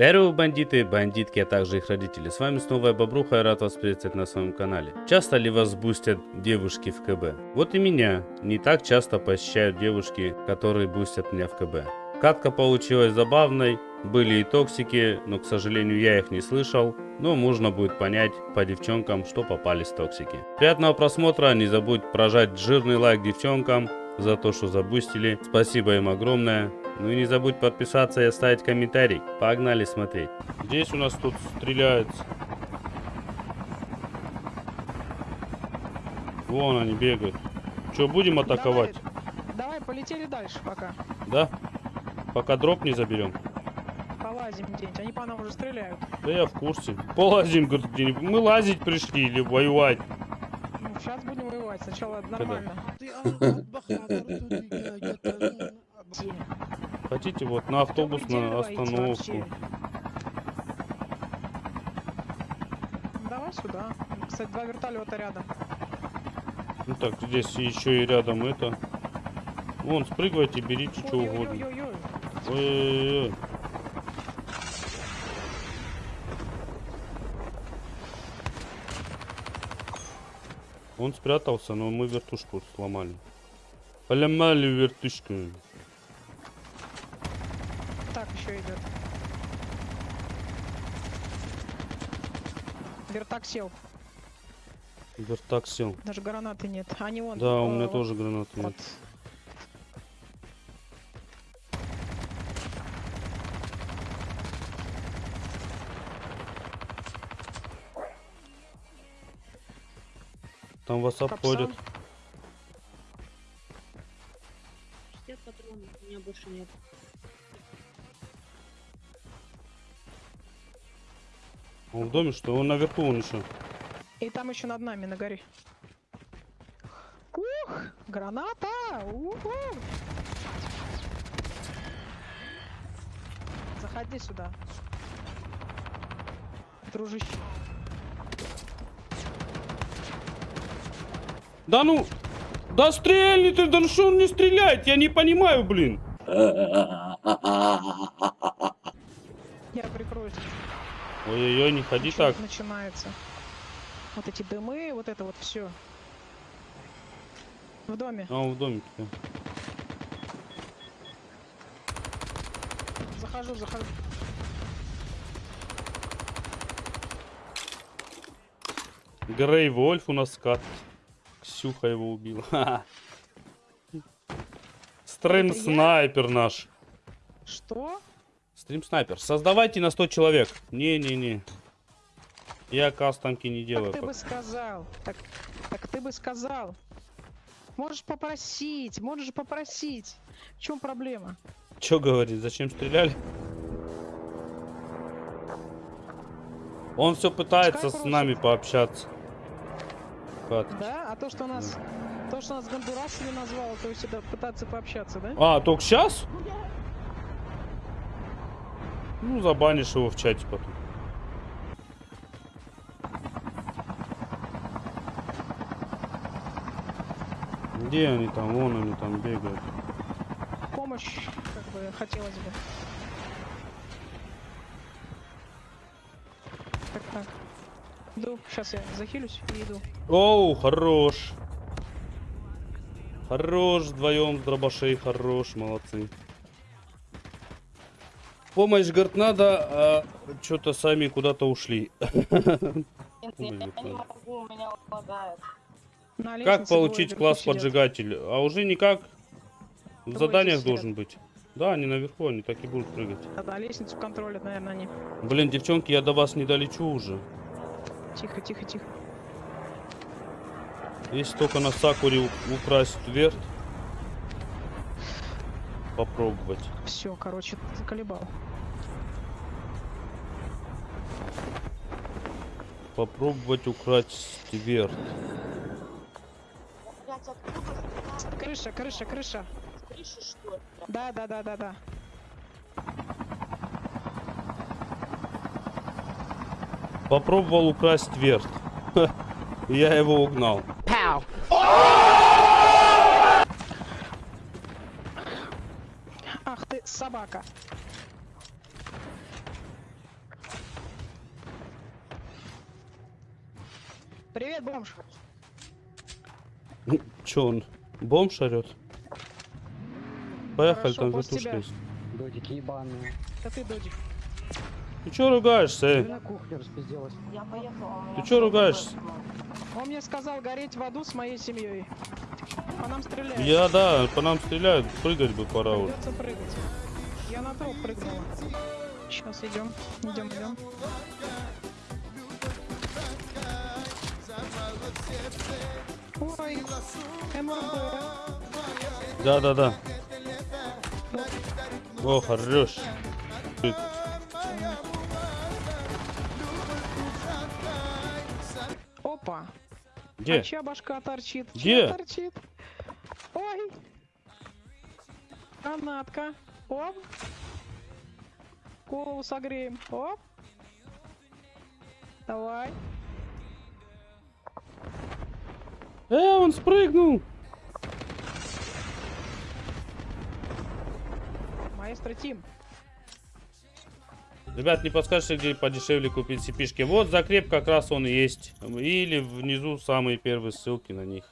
Здорово, бандиты, бандитки, а также их родители. С вами снова я Бобруха и рад вас приветствовать на своем канале. Часто ли вас бустят девушки в КБ? Вот и меня не так часто посещают девушки, которые бустят меня в КБ. Катка получилась забавной, были и токсики, но, к сожалению, я их не слышал. Но можно будет понять по девчонкам, что попались токсики. Приятного просмотра, не забудь прожать жирный лайк девчонкам за то, что забустили. Спасибо им огромное. Ну и не забудь подписаться и оставить комментарий. Погнали смотреть. Здесь у нас тут стреляется. Вон они бегают. Что, будем атаковать? Давай, давай, полетели дальше пока. Да? Пока дроп не заберем. Полазим где-нибудь. Они по нам уже стреляют. Да я в курсе. Полазим, говорит, где-нибудь. Мы лазить пришли или воевать? Ну, сейчас будем воевать. Сначала нормально. Где? Хотите вот на автобусную где воите остановку? Давай сюда. Кстати, два вертолета рядом. Ну так, здесь еще и рядом это. Вон, спрыгивайте, берите что угодно. Ой-ой-ой. Он спрятался, но мы вертушку сломали. Поломали вертушку. Еще идет. Вертак сел. Вертак сел. Даже гранаты нет. Они вон. Да, у меня тоже гранаты Вот. нет. Там вас обходят. Капсан. 60 патронов, у меня больше нет. Он в доме что? Он наверху он еще. И там еще над нами, на горе. Ух! Граната! Уху! Заходи сюда. Дружище. Да ну! Да стрельни ты, да ну что он не стреляет? Я не понимаю, блин. Я прикроюсь. Ой-ой-ой, не ходи Чё так. начинается. Вот эти дымы, вот это вот все. В доме. А, он в домике. Захожу, захожу. Грей Вольф у нас скат. Ксюха его убила. Я? снайпер наш. Что? Стрим снайпер. Создавайте на 100 человек. Не-не-не. Я кастомки не делаю. Так ты бы сказал. Так, так ты бы сказал. Можешь попросить, можешь попросить. В чем проблема? Чё говорит? Зачем стреляли? Он все пытается Пускай с нами пообщаться. Кат. Да? А то, что нас, то, что нас Гондурасами назвал, то есть это пытаться пообщаться, да? А, только сейчас? Ну, забанишь его в чате потом. Где они там? Вон они там бегают. Помощь, как бы, хотелось бы. Так, так. Иду, сейчас я захилюсь и иду. Оу, хорош. Хорош, вдвоем с дробашей, хорош, молодцы. Помощь, говорит, надо, а что-то сами куда-то ушли. Нет, Ой, я не неправильно. могу, у меня лагает. На Как получить класс поджигатель? А уже никак. В заданиях должен быть. Да, они наверху, они так и будут прыгать. А, да, лестницу контролят, наверное, они. Блин, девчонки, я до вас не долечу уже. Тихо, тихо, тихо. Если только на Сакуре украсть верт. Попробовать. Все, короче, заколебал. Попробовать украсть верт. Крыша, крыша, крыша. с крыши, что ли? Да, да, да, да, да. Попробовал украсть верт. Я его угнал. Ах ты, собака. Привет, бомж. Че он? Бомж орет? Поехали, Хорошо, там вертушка есть. Додики ебаные. Это ты, Додик. Ты че ругаешься, Ты эй? на кухне распизделась. Я поехала. Ты чё ругаешься? Он мне сказал гореть в аду с моей семьей. По нам стреляют. Я, да, по нам стреляют, прыгать бы пора уже. Придется прыгать. Я на труп прыгнула. Сейчас идем. Идем, идем. Ой, МРБ. Да, да, да. О, хорош. Опа. Где? А чья башка торчит? Где? Чья торчит? Ой. Гранатка. Оп. Голову согреем. Оп. Давай. Э, он спрыгнул. Маэстро Тим. Ребят, не подскажете, где подешевле купить сипишки? Вот закреп как раз он есть. Или внизу самые первые ссылки на них.